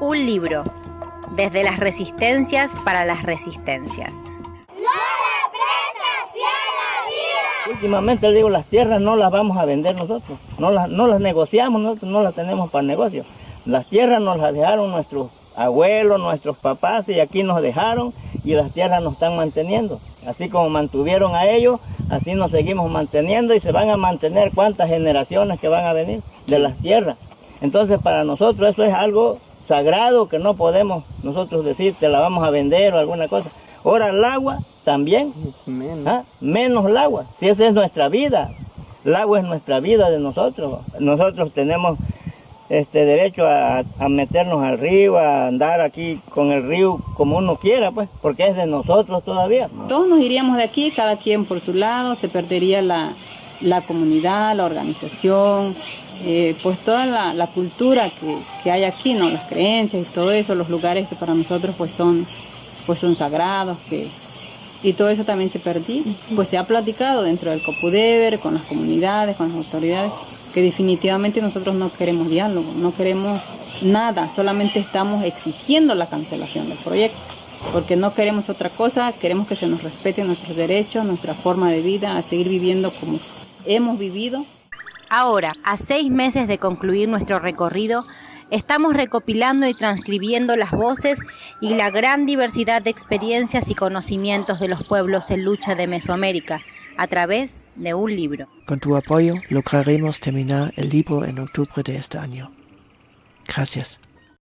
Un libro, desde las resistencias para las resistencias. Últimamente le digo, las tierras no las vamos a vender nosotros, no las, no las negociamos, nosotros no las tenemos para negocio. Las tierras nos las dejaron nuestros abuelos, nuestros papás y aquí nos dejaron y las tierras nos están manteniendo. Así como mantuvieron a ellos, así nos seguimos manteniendo y se van a mantener cuántas generaciones que van a venir de las tierras. Entonces para nosotros eso es algo sagrado que no podemos nosotros decir te la vamos a vender o alguna cosa. Ahora el agua también, menos. ¿ah? menos el agua, si esa es nuestra vida, el agua es nuestra vida de nosotros. Nosotros tenemos este derecho a, a, meternos al río, a andar aquí con el río como uno quiera, pues, porque es de nosotros todavía. Todos nos iríamos de aquí, cada quien por su lado, se perdería la, la comunidad, la organización, eh, pues toda la, la cultura que, que, hay aquí, ¿no? las creencias y todo eso, los lugares que para nosotros pues son, pues son sagrados, que, y todo eso también se perdí. Pues se ha platicado dentro del Copudever, con las comunidades, con las autoridades, que definitivamente nosotros no queremos diálogo, no queremos nada, solamente estamos exigiendo la cancelación del proyecto, porque no queremos otra cosa, queremos que se nos respeten nuestros derechos, nuestra forma de vida, a seguir viviendo como hemos vivido. Ahora, a seis meses de concluir nuestro recorrido, estamos recopilando y transcribiendo las voces y la gran diversidad de experiencias y conocimientos de los pueblos en lucha de Mesoamérica a través de un libro. Con tu apoyo lograremos terminar el libro en octubre de este año. Gracias.